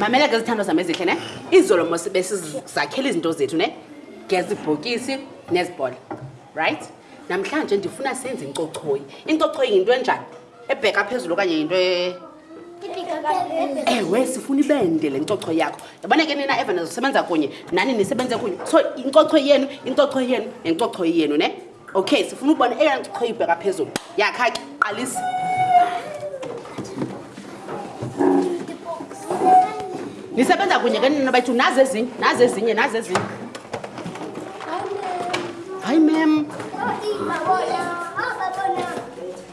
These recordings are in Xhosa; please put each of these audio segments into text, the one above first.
mamela ke zithandwa zam ezihle ne izolo mos besizakhela izinto zethu ne ngezibhokisi nezibhola right namhlanje ndifuna senze incochoyi incochoyi yinto enjani ebheka phezulu okanye yinto e- ewe sifuna ibende le ncocho yakho yabona ke nina evana zosebenza kunye nani nisebenze kunye so incocho yenu incocho yenu nencocho yenu ne okay sifuna ukubona eyona ncocho ibheka phezulu yakha ke qalisa nisebenza kunye ke nina bayithi nazi ezinye nazi ezinye nazi ezinye hayi mem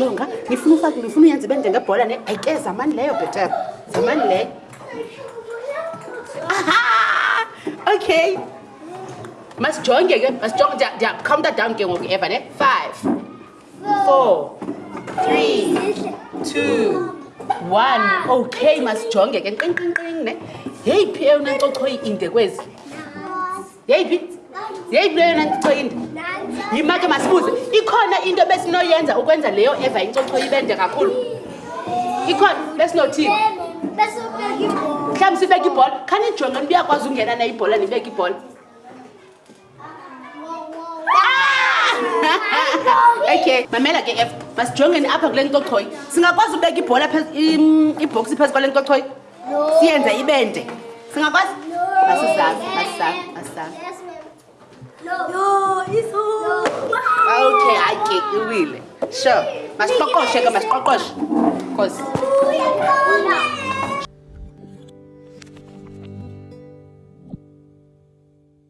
jonga ngifuna ufake ngifuna uyenze ibe njengebhola ne ayi ke zamani leyo bheter zamani leyo aha okay masijonge ke masijonge ndiyakhawunta down ke ngoku eva ne five okay masijonge ke nqinqinqing ne yeyiphi eyona ncocho iinde kwezi yeyiphi yeyiphi leyona ncocho inde yima ke masibuze ikhona into besinoyenza ukwenza leyo eva incocho ibende kakhulu ikhona besinothini mhlawumbi sibeke ibhola khanijonge nibuyakwazi ungena nayibhola nibeke ibhola okay mamela ke f masijongeni apha kule ncochoyi singakwazi ubeka ibhola ibhoksi phezu kwale ncochoyi siyenze ibende singakwazi masizame masizame masizame okay hayi ke iwile sure masiqoqoshe ke masiqoqoshe cause